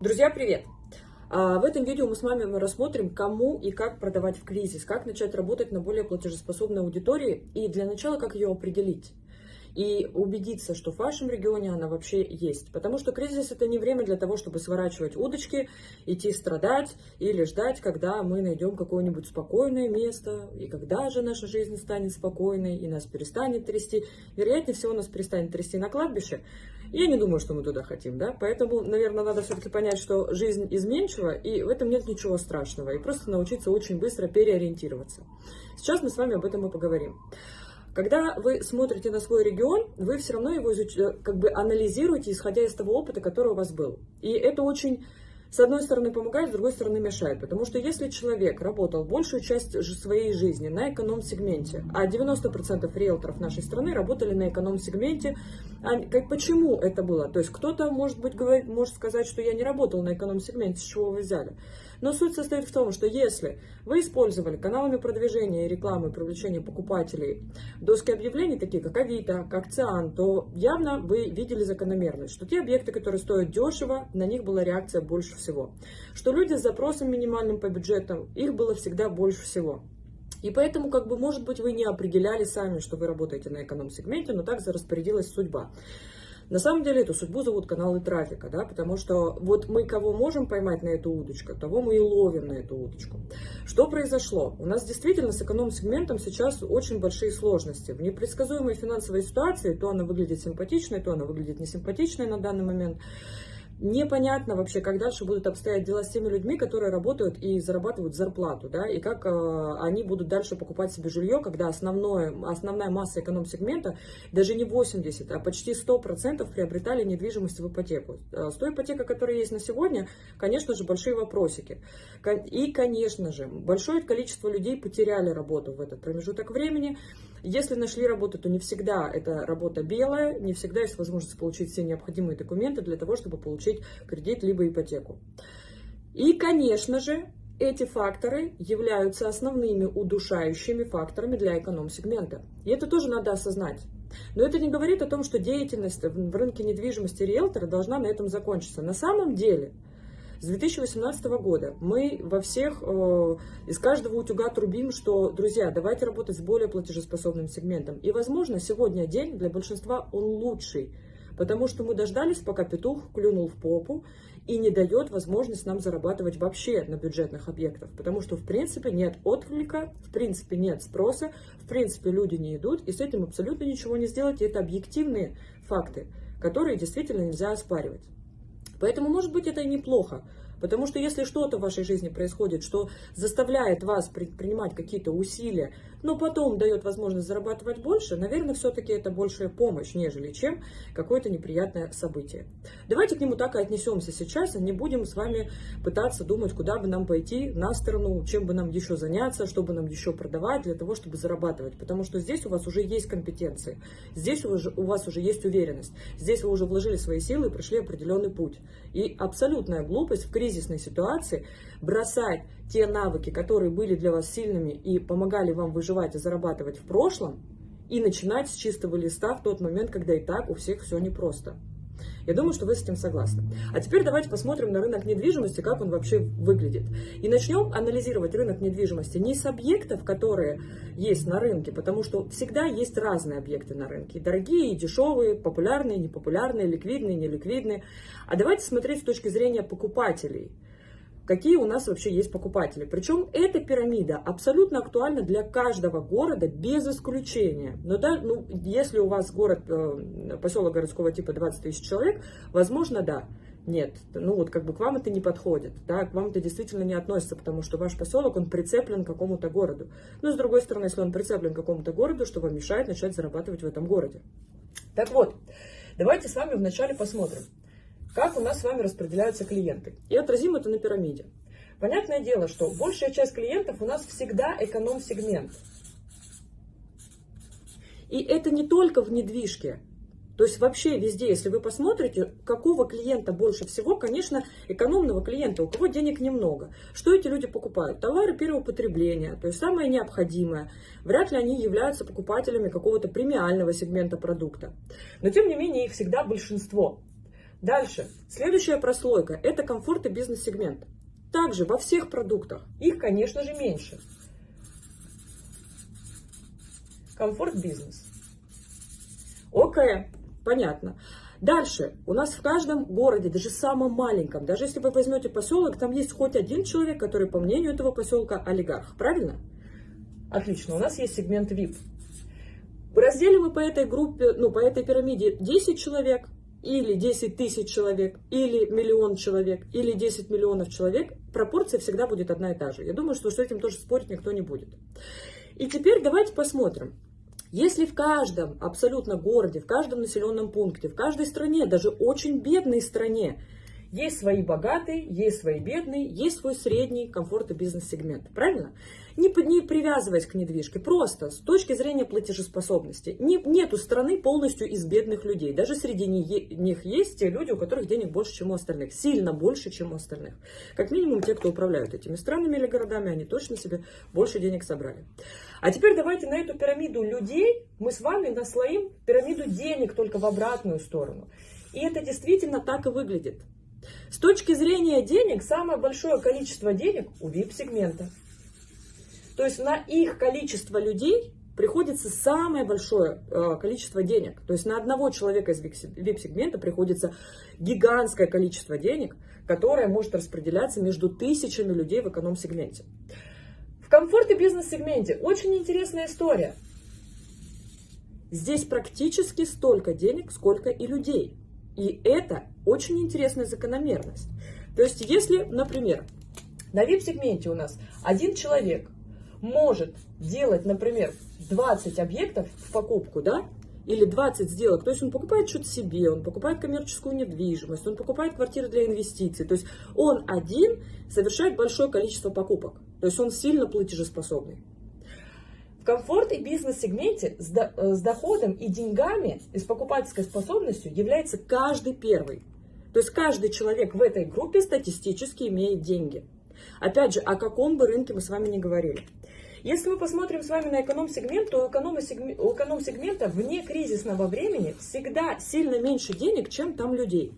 Друзья, привет! А, в этом видео мы с вами рассмотрим, кому и как продавать в кризис, как начать работать на более платежеспособной аудитории и для начала, как ее определить и убедиться, что в вашем регионе она вообще есть. Потому что кризис это не время для того, чтобы сворачивать удочки, идти страдать или ждать, когда мы найдем какое-нибудь спокойное место, и когда же наша жизнь станет спокойной, и нас перестанет трясти. Вероятнее всего, нас перестанет трясти на кладбище. Я не думаю, что мы туда хотим, да, поэтому, наверное, надо все-таки понять, что жизнь изменчива, и в этом нет ничего страшного, и просто научиться очень быстро переориентироваться. Сейчас мы с вами об этом и поговорим. Когда вы смотрите на свой регион, вы все равно его изуч... Э, как бы анализируете, исходя из того опыта, который у вас был. И это очень с одной стороны помогает, с другой стороны мешает. Потому что если человек работал большую часть своей жизни на эконом-сегменте, а 90% риэлторов нашей страны работали на эконом-сегменте, а как, почему это было? То есть кто-то, может быть, говорит, может сказать, что я не работал на эконом-сегменте, с чего вы взяли? Но суть состоит в том, что если вы использовали каналами продвижения и рекламы привлечения покупателей доски объявлений, такие как Авито, как Циан, то явно вы видели закономерность, что те объекты, которые стоят дешево, на них была реакция больше всего. Что люди с запросом минимальным по бюджетам, их было всегда больше всего. И поэтому, как бы, может быть, вы не определяли сами, что вы работаете на эконом-сегменте, но так распорядилась судьба. На самом деле эту судьбу зовут каналы трафика, да, потому что вот мы кого можем поймать на эту удочку, того мы и ловим на эту удочку. Что произошло? У нас действительно с эконом-сегментом сейчас очень большие сложности. В непредсказуемой финансовой ситуации то она выглядит симпатичной, то она выглядит несимпатичной на данный момент. Непонятно вообще, как дальше будут обстоять дела с теми людьми, которые работают и зарабатывают зарплату, да, и как э, они будут дальше покупать себе жилье, когда основное, основная масса эконом-сегмента, даже не 80, а почти 100% приобретали недвижимость в ипотеку. Э, с той ипотекой, которая есть на сегодня, конечно же, большие вопросики. И, конечно же, большое количество людей потеряли работу в этот промежуток времени. Если нашли работу, то не всегда эта работа белая, не всегда есть возможность получить все необходимые документы для того, чтобы получить кредит либо ипотеку. И, конечно же, эти факторы являются основными удушающими факторами для эконом-сегмента. И это тоже надо осознать. Но это не говорит о том, что деятельность в рынке недвижимости риэлтора должна на этом закончиться. На самом деле – с 2018 года мы во всех, э, из каждого утюга трубим, что, друзья, давайте работать с более платежеспособным сегментом. И, возможно, сегодня день для большинства он лучший, потому что мы дождались, пока петух клюнул в попу и не дает возможность нам зарабатывать вообще на бюджетных объектах, потому что, в принципе, нет отклика, в принципе, нет спроса, в принципе, люди не идут, и с этим абсолютно ничего не сделать, и это объективные факты, которые действительно нельзя оспаривать. Поэтому, может быть, это и неплохо. Потому что если что-то в вашей жизни происходит, что заставляет вас предпринимать какие-то усилия, но потом дает возможность зарабатывать больше, наверное, все-таки это большая помощь, нежели чем какое-то неприятное событие. Давайте к нему так и отнесемся сейчас, не будем с вами пытаться думать, куда бы нам пойти на сторону, чем бы нам еще заняться, что бы нам еще продавать для того, чтобы зарабатывать. Потому что здесь у вас уже есть компетенции, здесь у вас уже есть уверенность, здесь вы уже вложили свои силы и прошли определенный путь. И абсолютная глупость в кризисной ситуации бросать те навыки, которые были для вас сильными и помогали вам выживать и зарабатывать в прошлом, и начинать с чистого листа в тот момент, когда и так у всех все непросто. Я думаю, что вы с этим согласны. А теперь давайте посмотрим на рынок недвижимости, как он вообще выглядит. И начнем анализировать рынок недвижимости не с объектов, которые есть на рынке, потому что всегда есть разные объекты на рынке. Дорогие, и дешевые, популярные, непопулярные, ликвидные, неликвидные. А давайте смотреть с точки зрения покупателей – какие у нас вообще есть покупатели. Причем эта пирамида абсолютно актуальна для каждого города без исключения. Но да, ну, если у вас город, э, поселок городского типа 20 тысяч человек, возможно, да. Нет, ну вот как бы к вам это не подходит, да, к вам это действительно не относится, потому что ваш поселок, он прицеплен к какому-то городу. Но с другой стороны, если он прицеплен к какому-то городу, что вам мешает начать зарабатывать в этом городе. Так вот, давайте с вами вначале посмотрим, как у нас с вами распределяются клиенты. И отразим это на пирамиде. Понятное дело, что большая часть клиентов у нас всегда эконом-сегмент. И это не только в недвижке. То есть вообще везде, если вы посмотрите, какого клиента больше всего, конечно, экономного клиента, у кого денег немного. Что эти люди покупают? Товары первого потребления, то есть самое необходимое. Вряд ли они являются покупателями какого-то премиального сегмента продукта. Но тем не менее их всегда большинство. Дальше. Следующая прослойка – это комфорт и бизнес-сегмент. Также во всех продуктах. Их, конечно же, меньше. Комфорт-бизнес. Окей, понятно. Дальше, у нас в каждом городе, даже самом маленьком, даже если вы возьмете поселок, там есть хоть один человек, который, по мнению этого поселка, олигарх. Правильно? Отлично, у нас есть сегмент VIP. Разделим мы по этой группе, ну, по этой пирамиде 10 человек, или 10 тысяч человек, или миллион человек, или 10 миллионов человек, пропорция всегда будет одна и та же. Я думаю, что с этим тоже спорить никто не будет. И теперь давайте посмотрим. Если в каждом абсолютно городе, в каждом населенном пункте, в каждой стране, даже очень бедной стране, есть свои богатые, есть свои бедные, есть свой средний комфорт и бизнес-сегмент. Правильно? Не, не привязываясь к недвижке, просто с точки зрения платежеспособности. Не, нету страны полностью из бедных людей. Даже среди них есть те люди, у которых денег больше, чем у остальных. Сильно больше, чем у остальных. Как минимум те, кто управляют этими странами или городами, они точно себе больше денег собрали. А теперь давайте на эту пирамиду людей мы с вами наслоим пирамиду денег только в обратную сторону. И это действительно так и выглядит. С точки зрения денег, самое большое количество денег у VIP-сегмента. То есть на их количество людей приходится самое большое э, количество денег. То есть на одного человека из VIP-сегмента приходится гигантское количество денег, которое может распределяться между тысячами людей в эконом-сегменте. В комфорт и бизнес-сегменте очень интересная история. Здесь практически столько денег, сколько и людей. И это очень интересная закономерность. То есть, если, например, на VIP-сегменте у нас один человек может делать, например, 20 объектов в покупку, да, или 20 сделок, то есть он покупает что-то себе, он покупает коммерческую недвижимость, он покупает квартиры для инвестиций, то есть он один совершает большое количество покупок, то есть он сильно платежеспособный. В комфорт и бизнес-сегменте э, с доходом и деньгами, и с покупательской способностью является каждый первый. То есть каждый человек в этой группе статистически имеет деньги. Опять же, о каком бы рынке мы с вами не говорили. Если мы посмотрим с вами на эконом-сегмент, то у эконом-сегмента вне кризисного времени всегда сильно меньше денег, чем там людей.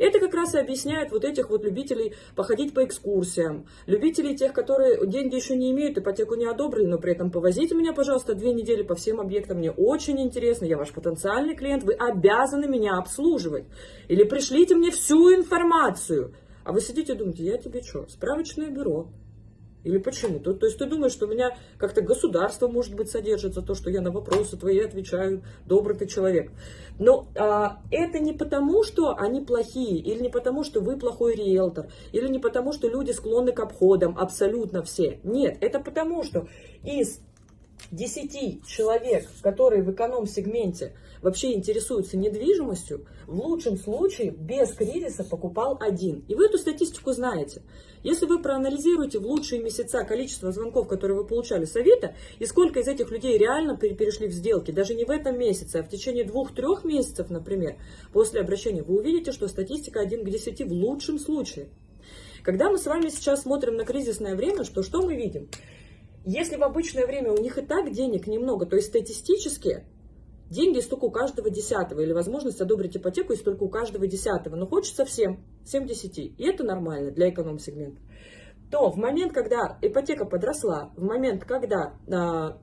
Это как раз и объясняет вот этих вот любителей походить по экскурсиям, любителей тех, которые деньги еще не имеют, ипотеку не одобрили, но при этом повозите меня, пожалуйста, две недели по всем объектам, мне очень интересно, я ваш потенциальный клиент, вы обязаны меня обслуживать. Или пришлите мне всю информацию. А вы сидите и думаете, я тебе что, справочное бюро, или почему? То, то есть ты думаешь, что у меня как-то государство, может быть, содержит за то, что я на вопросы твои отвечаю, добрый ты человек. Но а, это не потому, что они плохие, или не потому, что вы плохой риэлтор, или не потому, что люди склонны к обходам, абсолютно все. Нет, это потому, что из 10 человек, которые в эконом-сегменте вообще интересуются недвижимостью, в лучшем случае без кризиса покупал один. И вы эту статистику знаете. Если вы проанализируете в лучшие месяца количество звонков, которые вы получали с Авито, и сколько из этих людей реально перешли в сделки, даже не в этом месяце, а в течение двух-трех месяцев, например, после обращения, вы увидите, что статистика 1 к 10 в лучшем случае. Когда мы с вами сейчас смотрим на кризисное время, что, что мы видим? Если в обычное время у них и так денег немного, то есть статистически деньги столько у каждого десятого, или возможность одобрить ипотеку есть только у каждого десятого, но хочется всем, 7 10, и это нормально для эконом-сегмента, то в момент, когда ипотека подросла, в момент, когда а,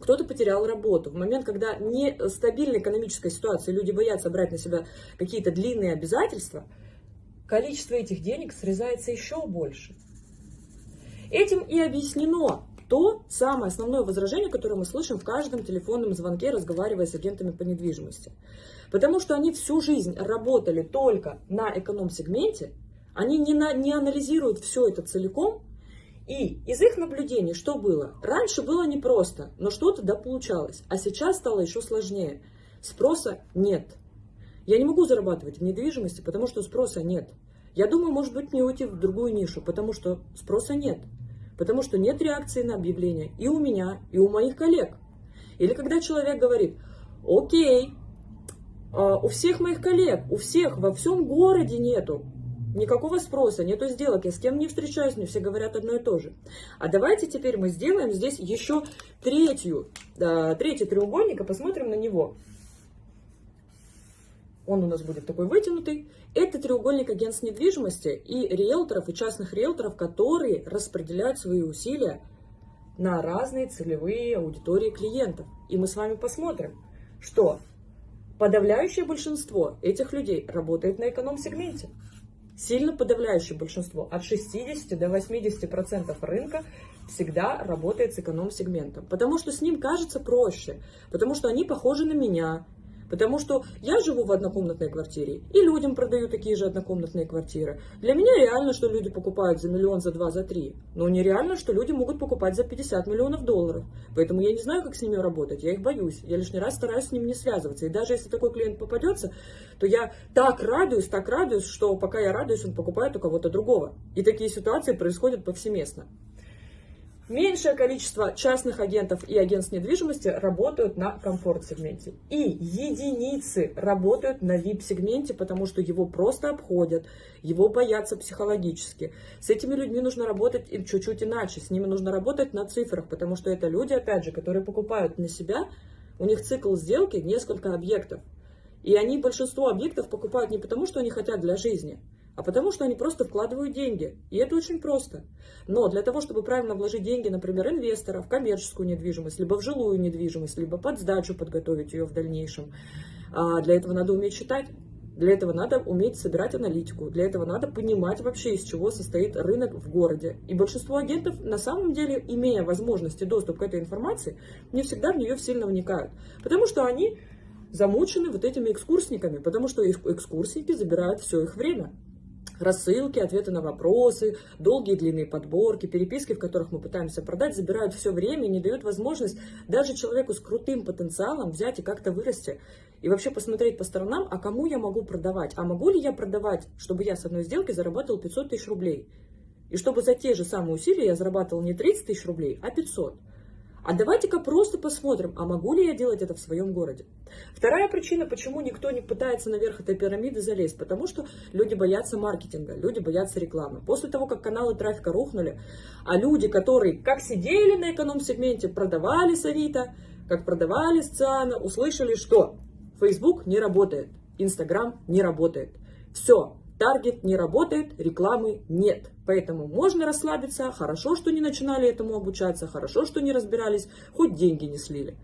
кто-то потерял работу, в момент, когда нестабильная экономическая ситуация, люди боятся брать на себя какие-то длинные обязательства, количество этих денег срезается еще больше. Этим и объяснено то самое основное возражение, которое мы слышим в каждом телефонном звонке, разговаривая с агентами по недвижимости. Потому что они всю жизнь работали только на эконом-сегменте, они не, на, не анализируют все это целиком, и из их наблюдений что было? Раньше было непросто, но что-то да получалось, а сейчас стало еще сложнее. Спроса нет. Я не могу зарабатывать в недвижимости, потому что спроса нет. Я думаю, может быть, мне уйти в другую нишу, потому что спроса нет потому что нет реакции на объявление и у меня, и у моих коллег. Или когда человек говорит, окей, а, у всех моих коллег, у всех во всем городе нету никакого спроса, нету сделок, я с кем не встречаюсь, мне все говорят одно и то же. А давайте теперь мы сделаем здесь еще третью, третий треугольник и посмотрим на него. Он у нас будет такой вытянутый. Это треугольник агентств недвижимости и риэлторов, и частных риэлторов, которые распределяют свои усилия на разные целевые аудитории клиентов. И мы с вами посмотрим, что подавляющее большинство этих людей работает на эконом-сегменте. Сильно подавляющее большинство, от 60 до 80% рынка всегда работает с эконом-сегментом. Потому что с ним кажется проще, потому что они похожи на меня, Потому что я живу в однокомнатной квартире, и людям продаю такие же однокомнатные квартиры. Для меня реально, что люди покупают за миллион, за два, за три. Но нереально, что люди могут покупать за 50 миллионов долларов. Поэтому я не знаю, как с ними работать, я их боюсь. Я лишний раз стараюсь с ними не связываться. И даже если такой клиент попадется, то я так радуюсь, так радуюсь, что пока я радуюсь, он покупает у кого-то другого. И такие ситуации происходят повсеместно. Меньшее количество частных агентов и агентств недвижимости работают на комфорт-сегменте. И единицы работают на VIP-сегменте, потому что его просто обходят, его боятся психологически. С этими людьми нужно работать чуть-чуть иначе, с ними нужно работать на цифрах, потому что это люди, опять же, которые покупают на себя, у них цикл сделки несколько объектов. И они большинство объектов покупают не потому, что они хотят для жизни, а потому что они просто вкладывают деньги. И это очень просто. Но для того, чтобы правильно вложить деньги, например, инвестора в коммерческую недвижимость, либо в жилую недвижимость, либо под сдачу подготовить ее в дальнейшем, а, для этого надо уметь читать. Для этого надо уметь собирать аналитику, для этого надо понимать вообще, из чего состоит рынок в городе. И большинство агентов, на самом деле, имея возможности доступ к этой информации, не всегда в нее сильно вникают. Потому что они замучены вот этими экскурсниками, потому что экскурсники забирают все их время рассылки, ответы на вопросы, долгие длинные подборки, переписки, в которых мы пытаемся продать, забирают все время и не дают возможность даже человеку с крутым потенциалом взять и как-то вырасти. И вообще посмотреть по сторонам, а кому я могу продавать? А могу ли я продавать, чтобы я с одной сделки заработал 500 тысяч рублей? И чтобы за те же самые усилия я зарабатывал не 30 тысяч рублей, а 500. А давайте-ка просто посмотрим, а могу ли я делать это в своем городе. Вторая причина, почему никто не пытается наверх этой пирамиды залезть, потому что люди боятся маркетинга, люди боятся рекламы. После того, как каналы трафика рухнули, а люди, которые как сидели на эконом-сегменте, продавали с Авито, как продавали с Циана, услышали, что Facebook не работает, Instagram не работает. Все, таргет не работает, рекламы нет. Поэтому можно расслабиться, хорошо, что не начинали этому обучаться, хорошо, что не разбирались, хоть деньги не слили.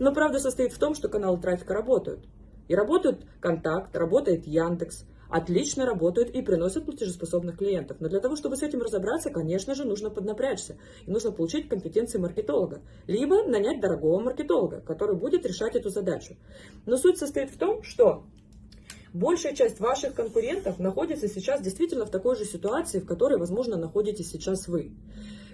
Но правда состоит в том, что каналы трафика работают. И работают Контакт, работает Яндекс, отлично работают и приносят платежеспособных клиентов. Но для того, чтобы с этим разобраться, конечно же, нужно поднапрячься. И нужно получить компетенции маркетолога. Либо нанять дорогого маркетолога, который будет решать эту задачу. Но суть состоит в том, что большая часть ваших конкурентов находится сейчас действительно в такой же ситуации, в которой, возможно, находитесь сейчас вы.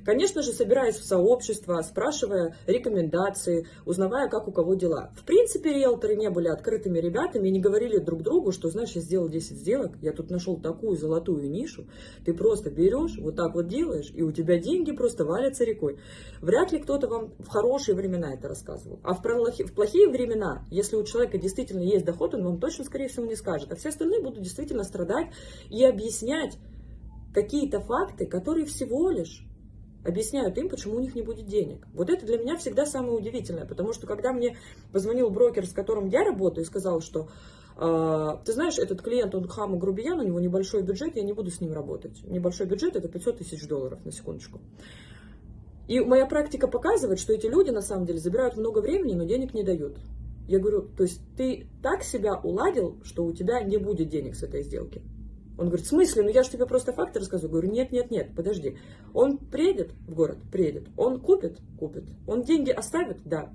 Конечно же, собираясь в сообщество, спрашивая рекомендации, узнавая, как у кого дела. В принципе, риэлторы не были открытыми ребятами и не говорили друг другу, что, знаешь, я сделал 10 сделок, я тут нашел такую золотую нишу, ты просто берешь, вот так вот делаешь, и у тебя деньги просто валятся рекой. Вряд ли кто-то вам в хорошие времена это рассказывал. А в плохие, в плохие времена, если у человека действительно есть доход, он вам точно, скорее всего, не скажет. А все остальные будут действительно страдать и объяснять какие-то факты, которые всего лишь объясняют им, почему у них не будет денег. Вот это для меня всегда самое удивительное, потому что когда мне позвонил брокер, с которым я работаю, и сказал, что э, ты знаешь, этот клиент, он хам и грубиян, у него небольшой бюджет, я не буду с ним работать. Небольшой бюджет это 500 тысяч долларов, на секундочку. И моя практика показывает, что эти люди на самом деле забирают много времени, но денег не дают. Я говорю, то есть ты так себя уладил, что у тебя не будет денег с этой сделки. Он говорит, в смысле? Ну я же тебе просто факты рассказываю. Говорю, нет, нет, нет, подожди. Он приедет в город? Приедет. Он купит? Купит. Он деньги оставит? Да.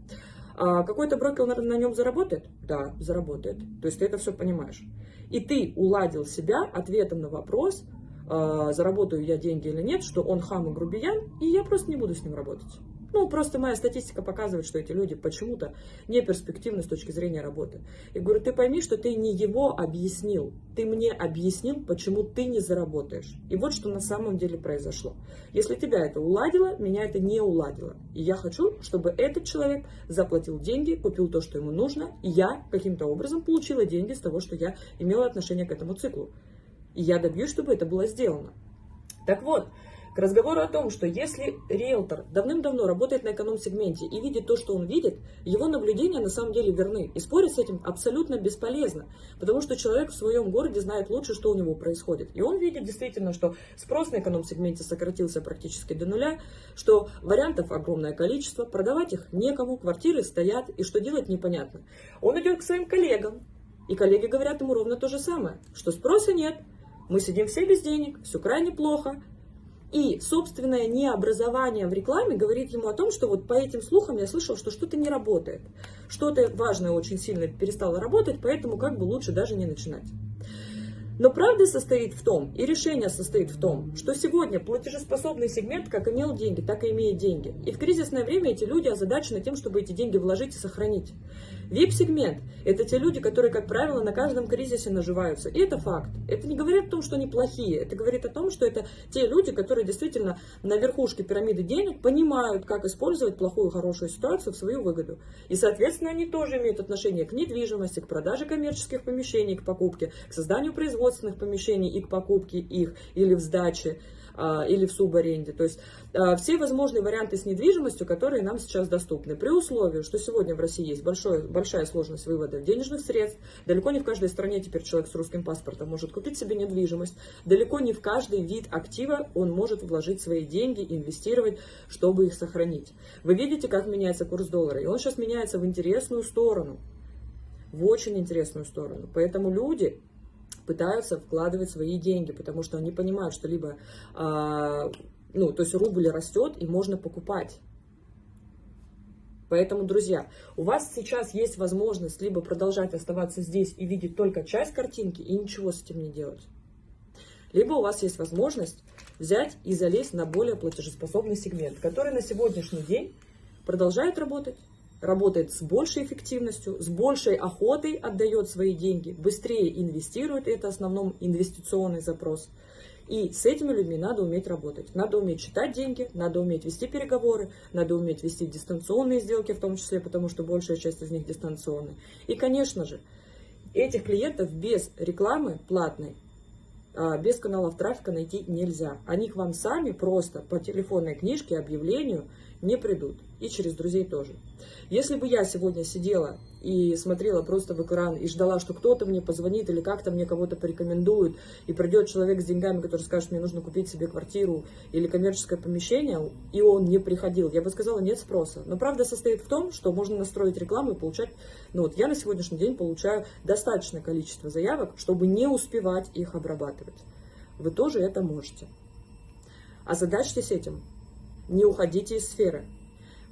А какой-то брокер на, на нем заработает? Да, заработает. То есть ты это все понимаешь. И ты уладил себя ответом на вопрос, э, заработаю я деньги или нет, что он хам и грубиян, и я просто не буду с ним работать. Ну, просто моя статистика показывает, что эти люди почему-то не перспективны с точки зрения работы. Я говорю, ты пойми, что ты не его объяснил, ты мне объяснил, почему ты не заработаешь. И вот что на самом деле произошло. Если тебя это уладило, меня это не уладило. И я хочу, чтобы этот человек заплатил деньги, купил то, что ему нужно, и я каким-то образом получила деньги с того, что я имела отношение к этому циклу. И я добьюсь, чтобы это было сделано. Так вот, К разговору о том, что если риэлтор давным-давно работает на эконом-сегменте и видит то, что он видит, его наблюдения на самом деле верны. И спорить с этим абсолютно бесполезно, потому что человек в своем городе знает лучше, что у него происходит. И он видит действительно, что спрос на эконом-сегменте сократился практически до нуля, что вариантов огромное количество, продавать их некому, квартиры стоят, и что делать непонятно. Он идет к своим коллегам, и коллеги говорят ему ровно то же самое, что спроса нет, мы сидим все без денег, все крайне плохо, и собственное необразование в рекламе говорит ему о том, что вот по этим слухам я слышал, что что-то не работает. Что-то важное очень сильно перестало работать, поэтому как бы лучше даже не начинать. Но правда состоит в том, и решение состоит в том, что сегодня платежеспособный сегмент как имел деньги, так и имеет деньги. И в кризисное время эти люди озадачены тем, чтобы эти деньги вложить и сохранить. VIP-сегмент – это те люди, которые, как правило, на каждом кризисе наживаются. И это факт. Это не говорит о том, что они плохие. Это говорит о том, что это те люди, которые действительно на верхушке пирамиды денег понимают, как использовать плохую хорошую ситуацию в свою выгоду. И, соответственно, они тоже имеют отношение к недвижимости, к продаже коммерческих помещений, к покупке, к созданию производственных помещений и к покупке их или в сдаче. А, или в субаренде. То есть а, все возможные варианты с недвижимостью, которые нам сейчас доступны. При условии, что сегодня в России есть большой, большая сложность вывода денежных средств, далеко не в каждой стране теперь человек с русским паспортом может купить себе недвижимость, далеко не в каждый вид актива он может вложить свои деньги, инвестировать, чтобы их сохранить. Вы видите, как меняется курс доллара, и он сейчас меняется в интересную сторону, в очень интересную сторону. Поэтому люди пытаются вкладывать свои деньги, потому что они понимают, что либо, а, ну, то есть рубль растет и можно покупать. Поэтому, друзья, у вас сейчас есть возможность либо продолжать оставаться здесь и видеть только часть картинки и ничего с этим не делать. Либо у вас есть возможность взять и залезть на более платежеспособный сегмент, который на сегодняшний день продолжает работать, работает с большей эффективностью, с большей охотой отдает свои деньги, быстрее инвестирует, это в основном инвестиционный запрос. И с этими людьми надо уметь работать. Надо уметь читать деньги, надо уметь вести переговоры, надо уметь вести дистанционные сделки в том числе, потому что большая часть из них дистанционные. И, конечно же, этих клиентов без рекламы платной, а, без каналов трафика найти нельзя. Они к вам сами просто по телефонной книжке, объявлению не придут. И через друзей тоже. Если бы я сегодня сидела и смотрела просто в экран и ждала, что кто-то мне позвонит или как-то мне кого-то порекомендует, и придет человек с деньгами, который скажет, мне нужно купить себе квартиру или коммерческое помещение, и он не приходил, я бы сказала, нет спроса. Но правда состоит в том, что можно настроить рекламу и получать, ну вот я на сегодняшний день получаю достаточное количество заявок, чтобы не успевать их обрабатывать. Вы тоже это можете. Озадачьтесь этим. Не уходите из сферы.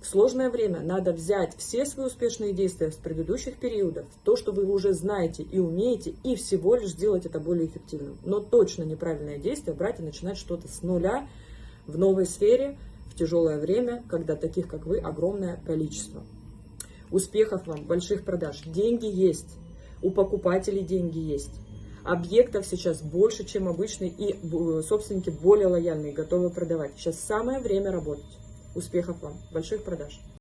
В сложное время надо взять все свои успешные действия с предыдущих периодов, то, что вы уже знаете и умеете, и всего лишь сделать это более эффективным. Но точно неправильное действие брать и начинать что-то с нуля в новой сфере, в тяжелое время, когда таких, как вы, огромное количество. Успехов вам, больших продаж. Деньги есть, у покупателей деньги есть. Объектов сейчас больше, чем обычно, и собственники более лояльные, готовы продавать. Сейчас самое время работать. Успехов вам, больших продаж!